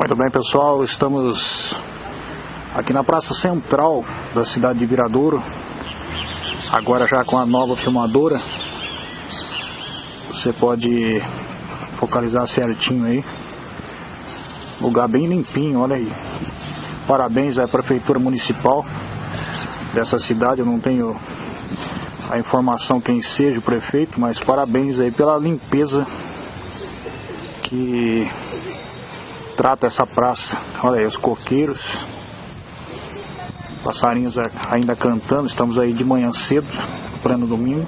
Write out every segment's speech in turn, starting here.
Muito bem, pessoal, estamos aqui na praça central da cidade de Viradouro, agora já com a nova filmadora. Você pode focalizar certinho aí. Lugar bem limpinho, olha aí. Parabéns à Prefeitura Municipal dessa cidade, eu não tenho a informação quem seja o prefeito, mas parabéns aí pela limpeza que trata essa praça. Olha aí, os coqueiros, passarinhos ainda cantando, estamos aí de manhã cedo, pleno domingo.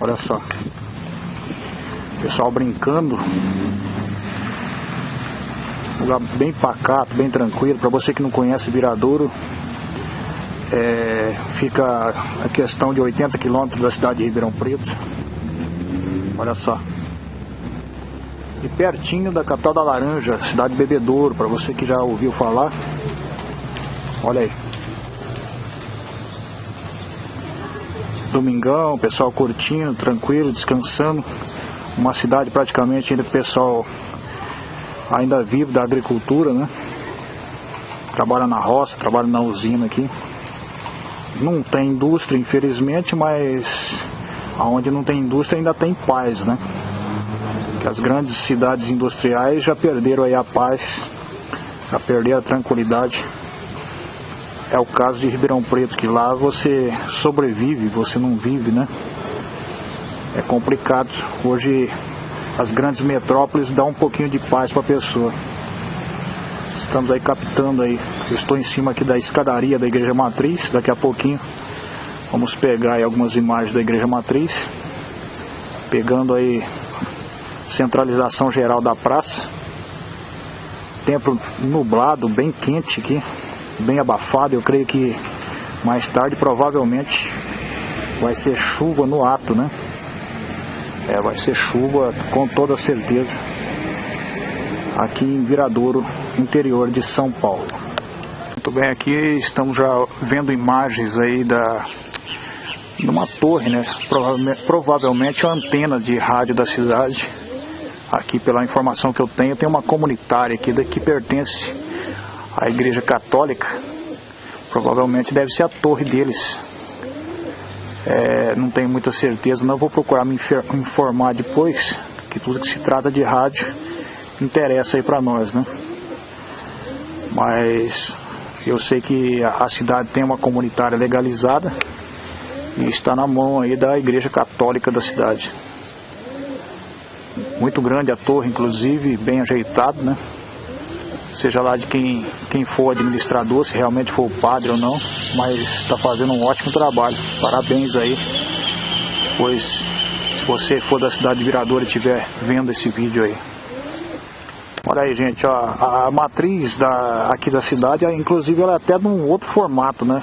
Olha só, pessoal brincando. Lugar bem pacato, bem tranquilo. Para você que não conhece Viradouro, é, fica a questão de 80 quilômetros da cidade de Ribeirão Preto. Olha só e pertinho da capital da Laranja, cidade de Bebedouro, para você que já ouviu falar. Olha aí. Domingão, pessoal curtindo, tranquilo, descansando. Uma cidade praticamente ainda pessoal ainda vivo da agricultura, né? Trabalha na roça, trabalha na usina aqui. Não tem indústria, infelizmente, mas aonde não tem indústria ainda tem paz, né? As grandes cidades industriais já perderam aí a paz, já perderam a tranquilidade. É o caso de Ribeirão Preto, que lá você sobrevive, você não vive, né? É complicado. Hoje as grandes metrópoles dão um pouquinho de paz para a pessoa. Estamos aí captando aí. Eu estou em cima aqui da escadaria da Igreja Matriz. Daqui a pouquinho vamos pegar aí algumas imagens da Igreja Matriz. Pegando aí centralização geral da praça. Tempo nublado, bem quente aqui, bem abafado. Eu creio que mais tarde provavelmente vai ser chuva no ato, né? É, vai ser chuva com toda certeza aqui em Viradouro, interior de São Paulo. Muito bem, aqui estamos já vendo imagens aí da numa torre, né? Provavelmente, provavelmente a antena de rádio da cidade aqui pela informação que eu tenho, tem uma comunitária aqui que pertence à Igreja Católica. Provavelmente deve ser a torre deles. É, não tenho muita certeza, não vou procurar me informar depois, que tudo que se trata de rádio interessa aí para nós, né? Mas eu sei que a cidade tem uma comunitária legalizada e está na mão aí da Igreja Católica da cidade. Muito grande a torre, inclusive, bem ajeitado, né? Seja lá de quem, quem for administrador, se realmente for o padre ou não, mas está fazendo um ótimo trabalho. Parabéns aí, pois se você for da cidade de Virador e estiver vendo esse vídeo aí. Olha aí, gente, ó, a, matriz da, aqui da cidade, inclusive, ela é até de um outro formato, né?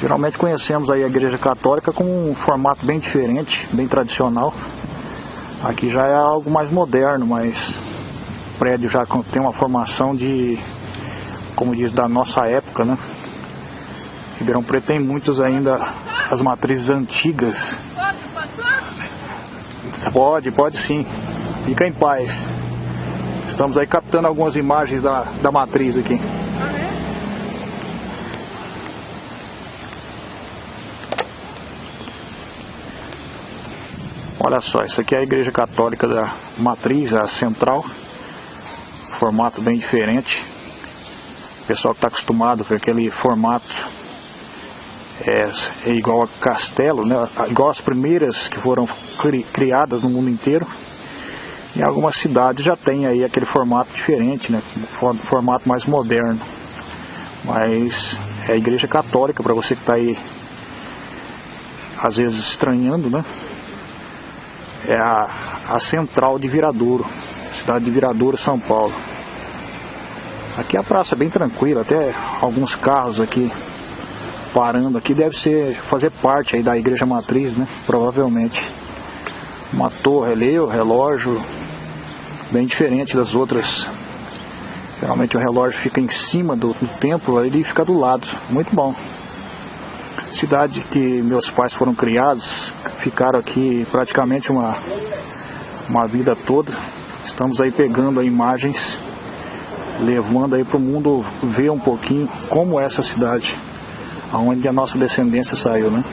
Geralmente conhecemos aí a igreja católica com um formato bem diferente, bem tradicional. Aqui já é algo mais moderno, mas o prédio já tem uma formação de, como diz, da nossa época, né? Ribeirão Preto tem muitos ainda as matrizes antigas. Pode, pode sim. Fica em paz. Estamos aí captando algumas imagens da, da matriz aqui. Olha só, isso aqui é a igreja católica da matriz, a central. Formato bem diferente. O pessoal que está acostumado com aquele formato é, é, igual a castelo, né? igual as primeiras que foram cri, criadas no mundo inteiro. Em algumas cidades já tem aí aquele formato diferente, né? formato mais moderno. Mas é a igreja católica, para você que está aí às vezes estranhando, né? É a, a central de Viradouro, cidade de Viradouro, São Paulo. Aqui a praça é bem tranquila, até alguns carros aqui parando aqui deve ser fazer parte aí da igreja matriz, né? Provavelmente. Uma torre ali, o relógio bem diferente das outras. Geralmente o relógio fica em cima do, do templo, ele fica do lado. Muito bom. Cidade que meus pais foram criados, ficaram aqui praticamente uma, uma vida toda. Estamos aí pegando aí imagens levando aí para o mundo ver um pouquinho como é essa cidade, aonde a nossa descendência saiu, né?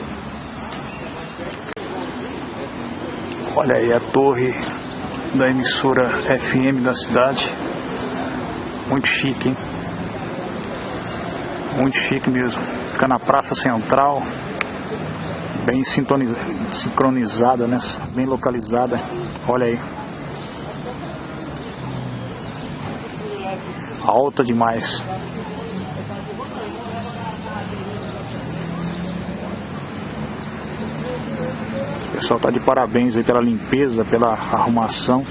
Olha aí a torre da emissora FM da cidade. Muito chique, hein? Muito chique mesmo. Fica na praça central, bem sincronizada, né? Bem localizada. Olha aí. Alta demais. O pessoal tá de parabéns aí pela limpeza, pela arrumação.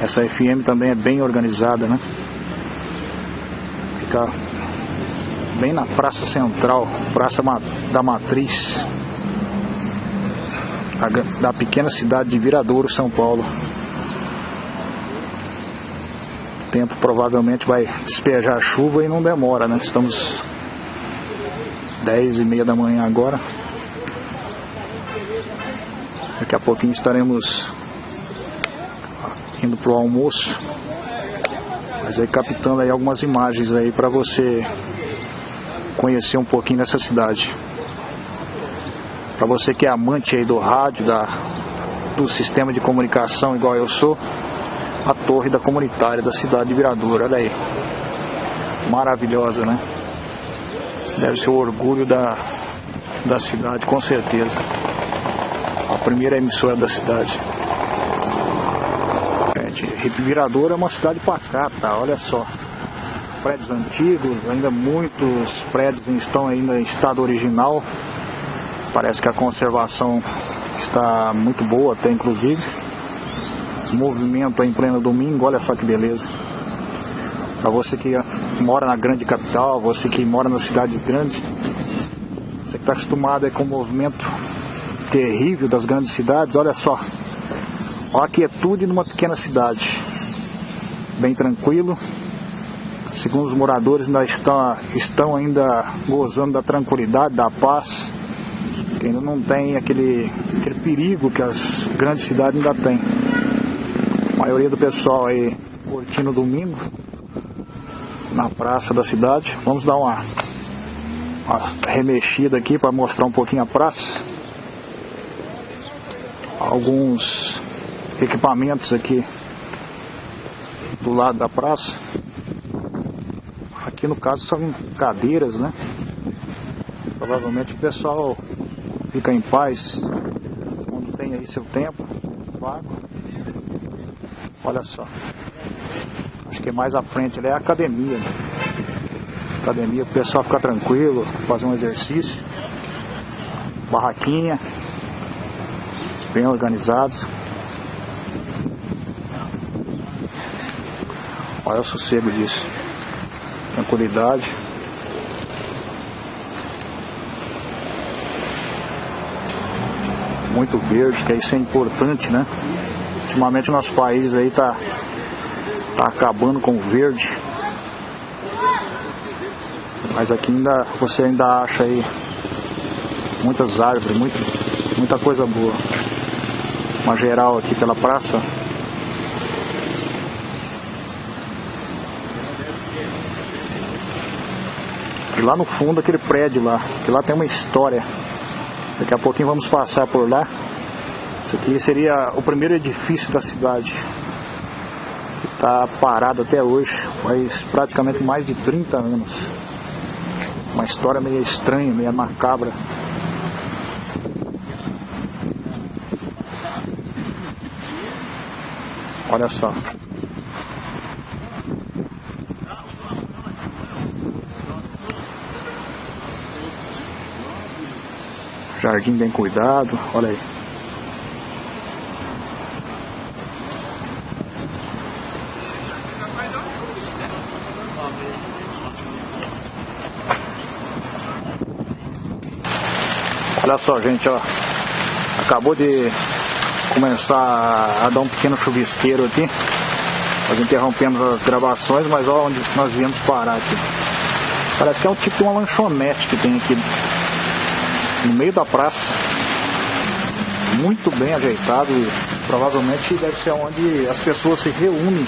Essa FM também é bem organizada, né? Fica bem na Praça Central, Praça da Matriz, da pequena cidade de Viradouro, São Paulo. O tempo provavelmente vai despejar chuva e não demora, né? Estamos 10 e meia da manhã agora. Daqui a pouquinho estaremos indo pro almoço. Mas aí captando aí algumas imagens aí para você conhecer um pouquinho dessa cidade. Para você que é amante aí do rádio, da, do sistema de comunicação igual eu sou, a torre da comunitária da cidade de Viradouro, olha aí. Maravilhosa, né? Isso deve ser o orgulho da, da cidade, com certeza. A primeira emissora da cidade. Gente, Viradouro é uma cidade pacata, olha só prédios antigos, ainda muitos prédios estão ainda em estado original. Parece que a conservação está muito boa até inclusive. Movimento em pleno domingo, olha só que beleza. Para você que mora na grande capital, você que mora nas cidades grandes, você que está acostumado com o movimento terrível das grandes cidades, olha só. Olha a quietude numa pequena cidade. Bem tranquilo, Segundo os moradores, ainda estão, estão ainda gozando da tranquilidade, da paz, que ainda não tem aquele, aquele perigo que as grandes cidades ainda têm. A maioria do pessoal aí curtindo domingo na praça da cidade. Vamos dar uma, uma remexida aqui para mostrar um pouquinho a praça. Alguns equipamentos aqui do lado da praça. Aqui no caso são cadeiras, né? Provavelmente o pessoal fica em paz quando tem aí seu tempo vago. Olha só. Acho que mais à frente ali é a academia. Né? Academia o pessoal ficar tranquilo, fazer um exercício. Barraquinha. Bem organizados. Olha o sossego disso tranquilidade. Muito verde, que isso é importante, né? Ultimamente nosso país aí tá, tá acabando com o verde. Mas aqui ainda você ainda acha aí muitas árvores, muito, muita coisa boa. Uma geral aqui pela praça. Lá no fundo aquele prédio lá, que lá tem uma história. Daqui a pouquinho vamos passar por lá. Isso aqui seria o primeiro edifício da cidade. Que está parado até hoje, faz praticamente mais de 30 anos. Uma história meio estranha, meio macabra. Olha só. Jardim bem cuidado, olha aí. Olha só, gente, ó. Acabou de começar a dar um pequeno chuvisqueiro aqui. Nós interrompemos as gravações, mas olha onde nós viemos parar aqui. Parece que é um tipo de uma lanchonete que tem aqui no meio da praça, muito bem ajeitado e provavelmente deve ser onde as pessoas se reúnem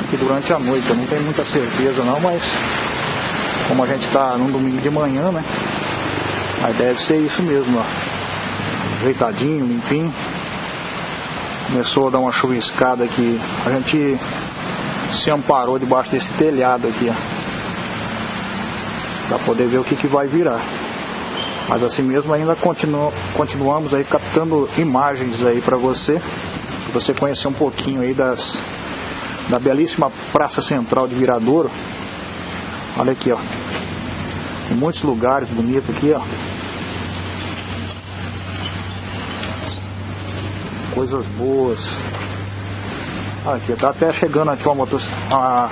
aqui durante a noite. Eu não tenho muita certeza não, mas como a gente está num domingo de manhã, né? Mas deve ser isso mesmo, ó. Ajeitadinho, limpinho. Começou a dar uma chuviscada aqui. A gente se amparou debaixo desse telhado aqui, ó. Pra poder ver o que, que vai virar. Mas assim mesmo ainda continu, continuamos aí captando imagens aí para você. Pra você conhecer um pouquinho aí das da belíssima Praça Central de Viradouro. Olha aqui, ó. Tem muitos lugares bonitos aqui, ó. Coisas boas. Aqui, tá até chegando aqui uma, motos, uma,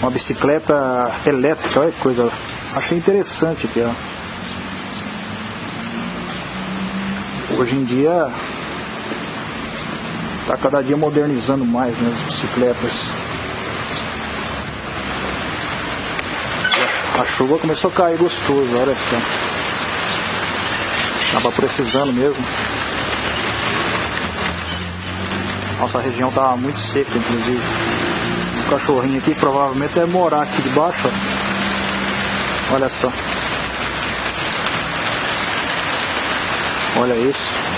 uma bicicleta elétrica, olha que coisa. Achei interessante aqui, ó. Hoje em dia tá cada dia modernizando mais né, as bicicletas. A chuva começou a cair gostoso, olha só. Tava precisando mesmo. Nossa região tava muito seca, inclusive. O cachorrinho aqui provavelmente deve morar aqui debaixo. Ó. Olha só. Olha isso.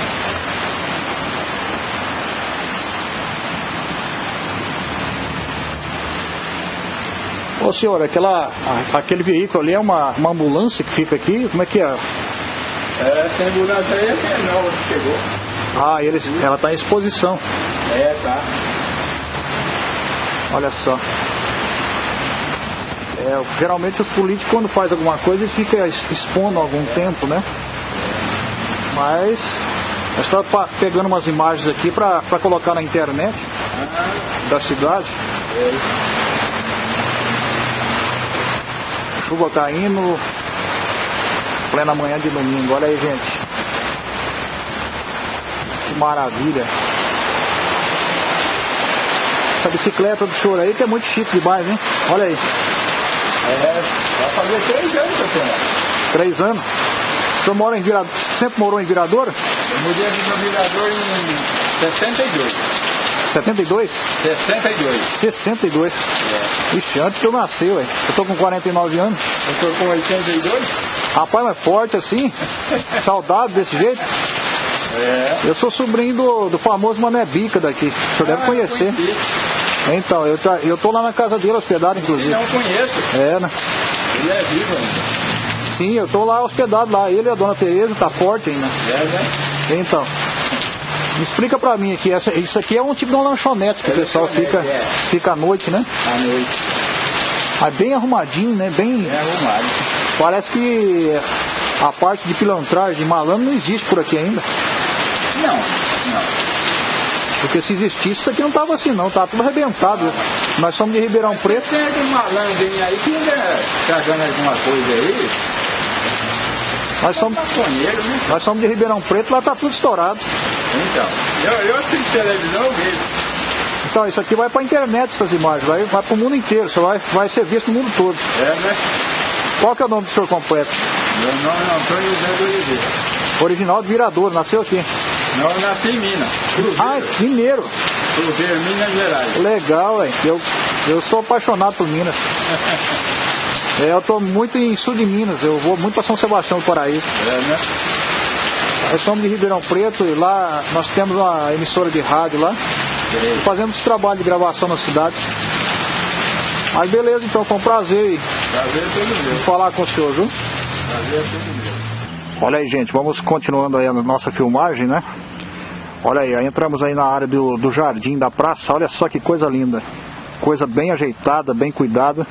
Ô senhor, aquela, aquele veículo ali é uma, uma ambulância que fica aqui? Como é que é? É, essa ambulância aí é nova que chegou. Ah, eles, ela está em exposição. É, tá. Olha só. É, geralmente os políticos quando faz alguma coisa eles ficam expondo algum tempo, né? Mas nós estamos pegando umas imagens aqui para colocar na internet da cidade. Chuva caindo, plena manhã de domingo, olha aí gente. Que maravilha. Essa bicicleta do senhor aí que é muito chique demais, hein? Olha aí. É, vai fazer três anos tenho. Três anos? O senhor mora em Virador, sempre morou em Virador? Eu mudei aqui para Virador em 62. 72? 62. 62. É. Ixi, antes que eu nasci, ué. Eu tô com 49 anos. Eu tô com 82? Rapaz, mas forte assim. Saudade desse jeito. É. Eu sou sobrinho do, do famoso Mané Bica daqui. O senhor deve Ah, conhecer. eu. Então, eu, tá- eu tô lá na casa dele hospedado, inclusive. Não conheço. É, né? Ele é vivo ainda. Sim, eu tô lá hospedado lá. Ele e a dona Tereza tá forte ainda. É, né? Então, explica pra mim aqui, essa, isso aqui é um tipo de uma lanchonete que o pessoal fica, é. fica à noite, né? À noite. Mas bem arrumadinho, né? Bem. É arrumado. Parece que a parte de pilantragem, de malandro, não existe por aqui ainda. Não, não. Porque se existisse, isso aqui não tava assim não, tava tudo arrebentado. Nós somos de Ribeirão Preto. Tem aquele malandrinho aí que ainda tá ganhando alguma coisa aí. Nós somos, nós somos de Ribeirão Preto, lá tá tudo estourado. Então, eu, eu assisto televisão mesmo. Então, isso aqui vai pra internet, essas imagens, vai, vai pro mundo inteiro, isso vai, vai ser visto no mundo todo. É, né? Qual que é o nome do senhor completo? Meu nome é Antônio José do Oliveira. Original de Virador, nasceu aqui. Não, eu nasci em Minas. Cruzeiro. Ah, mineiro. Cruzeiro, Minas Gerais. Legal, velho. Eu, eu sou apaixonado por Minas. É, eu tô muito em sul de Minas, eu vou muito para São Sebastião do Paraíso. É, né? Nós somos de Ribeirão Preto e lá nós temos uma emissora de rádio lá. E fazemos trabalho de gravação na cidade. Aí beleza, então foi um prazer Prazer é falar com o senhor, viu? Prazer é. Olha aí, gente, vamos continuando aí a nossa filmagem, né? Olha aí, aí entramos aí na área do, do jardim da praça, olha só que coisa linda. Coisa bem ajeitada, bem cuidada.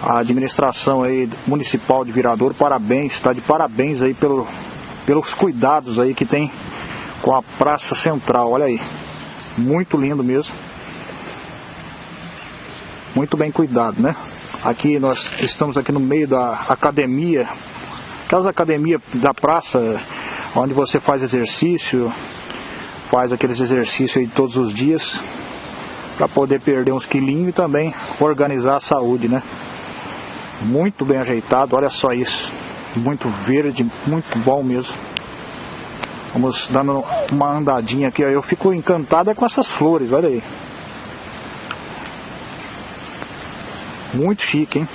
A administração aí municipal de Viradouro, parabéns, está de parabéns aí pelo, pelos cuidados aí que tem com a praça central, olha aí. Muito lindo mesmo. Muito bem cuidado, né? Aqui nós estamos aqui no meio da academia, aquelas academias da praça, onde você faz exercício, faz aqueles exercícios aí todos os dias, para poder perder uns quilinhos e também organizar a saúde, né? Muito bem ajeitado, olha só isso. Muito verde, muito bom mesmo. Vamos dando uma andadinha aqui, eu fico encantado é com essas flores, olha aí. Muito chique, hein?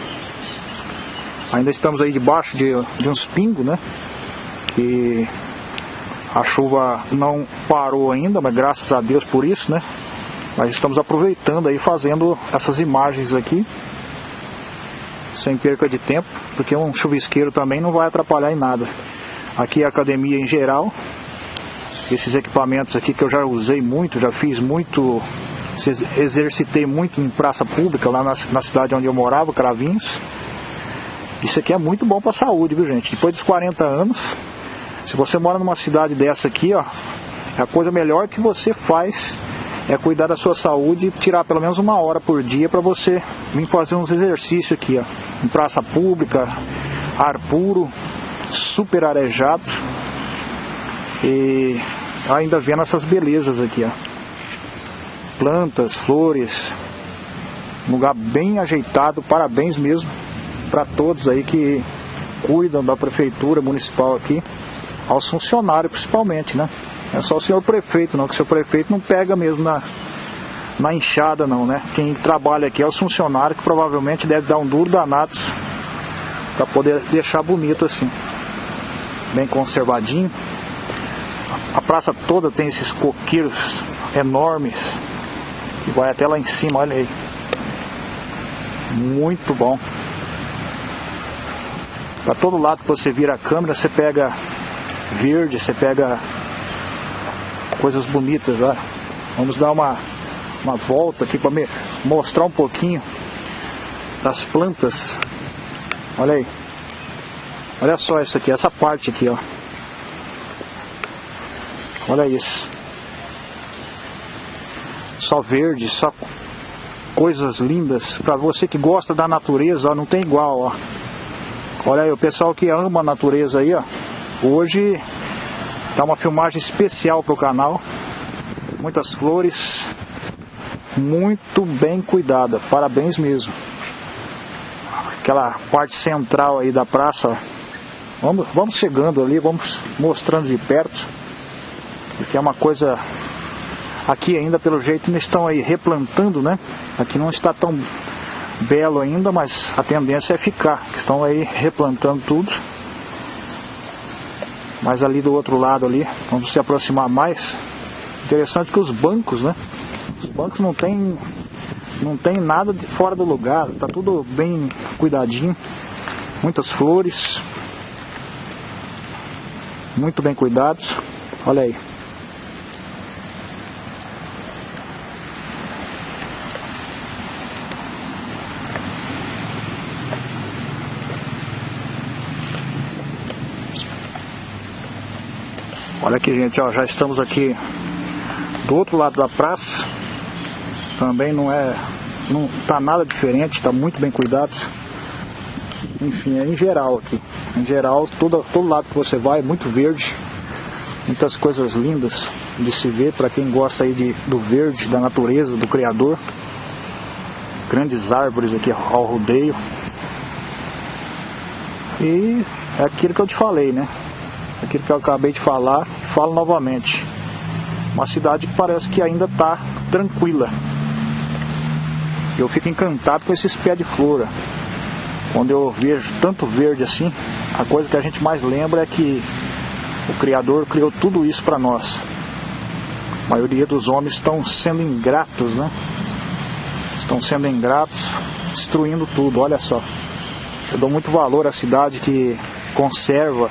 Ainda estamos aí debaixo de, de uns pingos, né? Que a chuva não parou ainda, mas graças a Deus por isso, né? Mas estamos aproveitando aí, fazendo essas imagens aqui, sem perca de tempo, porque um chuvisqueiro também não vai atrapalhar em nada. Aqui a academia em geral, esses equipamentos aqui que eu já usei muito, já fiz muito, exercitei muito em praça pública, lá na, na cidade onde eu morava, Cravinhos. Isso aqui é muito bom para a saúde, viu gente? Depois dos 40 anos, se você mora numa cidade dessa aqui, ó, é a coisa melhor que você faz é cuidar da sua saúde e tirar pelo menos uma hora por dia para você vir fazer uns exercícios aqui, ó, em praça pública, ar puro, super arejado e ainda vendo essas belezas aqui, ó. Plantas, flores, lugar bem ajeitado, parabéns mesmo para todos aí que cuidam da prefeitura municipal aqui, aos funcionários principalmente, né? É só o senhor prefeito, não, que o senhor prefeito não pega mesmo na, na enxada não, né? Quem trabalha aqui é os funcionários que provavelmente deve dar um duro danado para poder deixar bonito assim. Bem conservadinho. A praça toda tem esses coqueiros enormes. Que vai até lá em cima, olha aí. Muito bom. Para todo lado que você vira a câmera, você pega verde, você pega coisas bonitas lá. Vamos dar uma, uma volta aqui para mostrar um pouquinho das plantas. Olha aí. Olha só isso aqui, essa parte aqui, ó. Olha isso. Só verde, só coisas lindas. Para você que gosta da natureza, ó, não tem igual, ó. Olha aí, o pessoal que ama a natureza aí, ó. Hoje tá uma filmagem especial pro canal. Muitas flores, muito bem cuidada. Parabéns mesmo. Aquela parte central aí da praça. Vamos, vamos chegando ali, vamos mostrando de perto porque é uma coisa aqui ainda pelo jeito não estão aí replantando, né? Aqui não está tão belo ainda, mas a tendência é ficar. Estão aí replantando tudo. Mas ali do outro lado ali, vamos se aproximar mais. Interessante que os bancos, né? Os bancos não tem não tem nada de fora do lugar, tá tudo bem cuidadinho. Muitas flores. Muito bem cuidados. Olha aí. Olha aqui, gente, ó, já estamos aqui do outro lado da praça. Também não é, não tá nada diferente, está muito bem cuidado. Enfim, é em geral aqui. Em geral, todo, todo lado que você vai é muito verde. Muitas coisas lindas de se ver para quem gosta aí de, do verde, da natureza, do Criador. Grandes árvores aqui ao rodeio. E é aquilo que eu te falei, né? aquilo que eu acabei de falar, falo novamente. Uma cidade que parece que ainda está tranquila. Eu fico encantado com esses pés de flora. Quando eu vejo tanto verde assim, a coisa que a gente mais lembra é que o Criador criou tudo isso para nós. A maioria dos homens estão sendo ingratos, né? Estão sendo ingratos, destruindo tudo. Olha só. Eu dou muito valor à cidade que conserva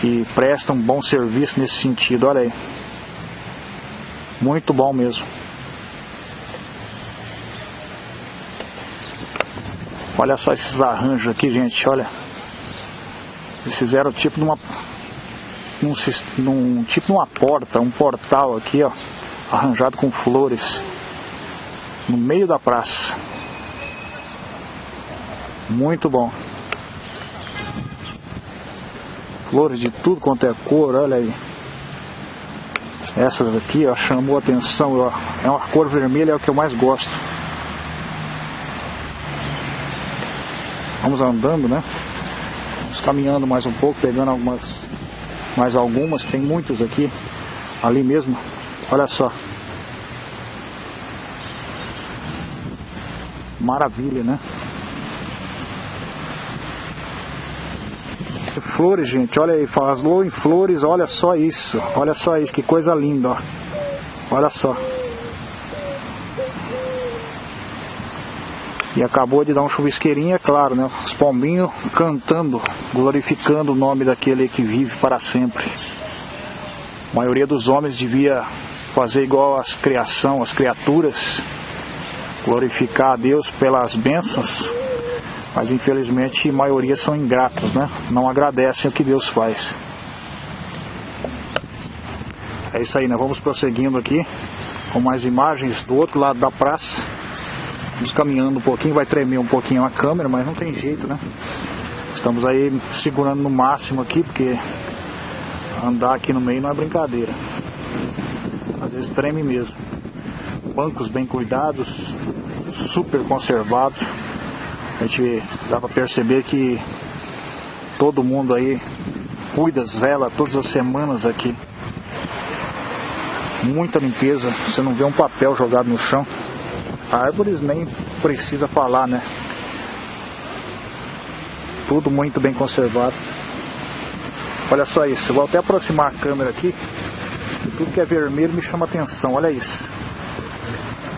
que presta um bom serviço nesse sentido. Olha aí. Muito bom mesmo. Olha só esses arranjos aqui, gente. Olha. Eles fizeram tipo de uma. Num, tipo uma porta, um portal aqui, ó. Arranjado com flores. No meio da praça. Muito bom flores de tudo quanto é cor, olha aí. Essas aqui, ó, chamou atenção, ó, é uma cor vermelha, é o que eu mais gosto. Vamos andando, né? Vamos caminhando mais um pouco, pegando algumas, mais algumas, tem muitas aqui, ali mesmo, olha só. Maravilha, né? Flores, gente, olha aí, falou em flores, olha só isso, olha só isso, que coisa linda, ó. Olha só. E acabou de dar um chuvisqueirinho, é claro, né? Os pombinhos cantando, glorificando o nome daquele que vive para sempre. A maioria dos homens devia fazer igual às criação, as criaturas, glorificar a Deus pelas bênçãos, mas infelizmente a maioria são ingratos, né? Não agradecem o que Deus faz. É isso aí, né? Vamos prosseguindo aqui com mais imagens do outro lado da praça. Vamos caminhando um pouquinho, vai tremer um pouquinho a câmera, mas não tem jeito, né? Estamos aí segurando no máximo aqui, porque andar aqui no meio não é brincadeira. Às vezes treme mesmo. Bancos bem cuidados, super conservados. A gente dá para perceber que todo mundo aí cuida, zela todas as semanas aqui. Muita limpeza, você não vê um papel jogado no chão. Árvores nem precisa falar, né? Tudo muito bem conservado. Olha só isso, eu vou até aproximar a câmera aqui. Tudo que é vermelho me chama atenção, olha isso.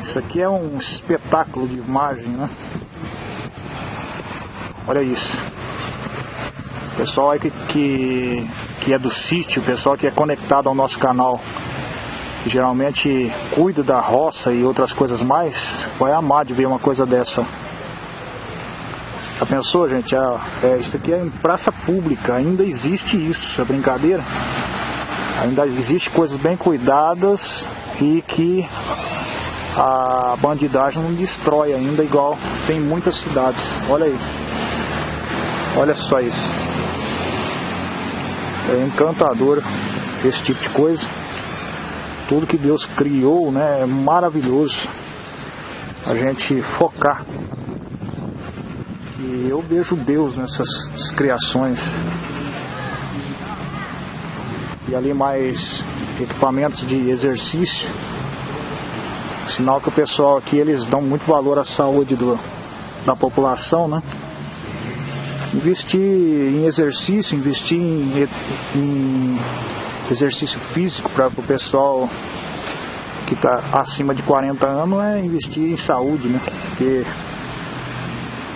Isso aqui é um espetáculo de imagem, né? Olha isso. Pessoal aí que, que, que é do sítio, pessoal que é conectado ao nosso canal que geralmente cuida da roça e outras coisas mais, vai amar de ver uma coisa dessa. Já pensou, gente? Ah, é, isso aqui é em praça pública, ainda existe isso, é brincadeira? Ainda existe coisas bem cuidadas e que a bandidagem não destrói ainda, igual tem muitas cidades. Olha aí. Olha só isso. É encantador esse tipo de coisa tudo que Deus criou, né, é maravilhoso a gente focar. E eu vejo Deus nessas criações. E ali mais equipamentos de exercício. Sinal que o pessoal aqui eles dão muito valor à saúde do, da população, né? Investir em exercício, investir em, em exercício físico para o pessoal que está acima de 40 anos é investir em saúde, né? Porque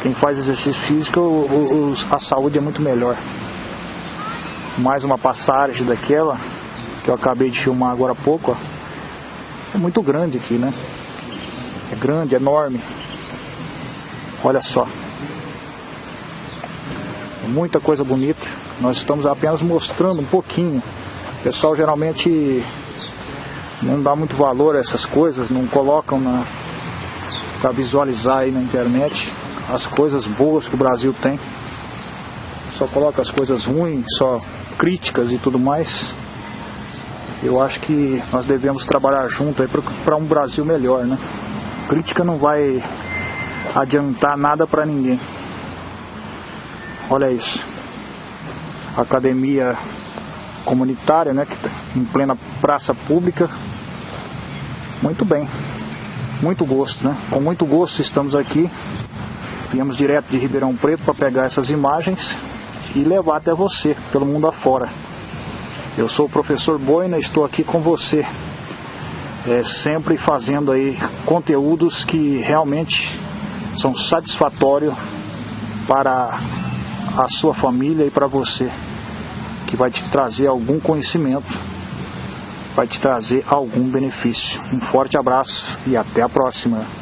quem faz exercício físico, o, o, a saúde é muito melhor. Mais uma passagem daquela que eu acabei de filmar agora há pouco, ó. É muito grande aqui, né? É grande, é enorme. Olha só. Muita coisa bonita. Nós estamos apenas mostrando um pouquinho o pessoal geralmente não dá muito valor a essas coisas, não colocam na para visualizar aí na internet as coisas boas que o Brasil tem. Só coloca as coisas ruins, só críticas e tudo mais. Eu acho que nós devemos trabalhar junto aí para um Brasil melhor, né? Crítica não vai adiantar nada para ninguém. Olha isso. Academia comunitária, né, tá em plena praça pública. Muito bem, muito gosto, né? Com muito gosto estamos aqui. Viemos direto de Ribeirão Preto para pegar essas imagens e levar até você, pelo mundo afora. Eu sou o professor Boina, estou aqui com você, é, sempre fazendo aí conteúdos que realmente são satisfatórios para a sua família e para você que vai te trazer algum conhecimento, vai te trazer algum benefício. Um forte abraço e até a próxima.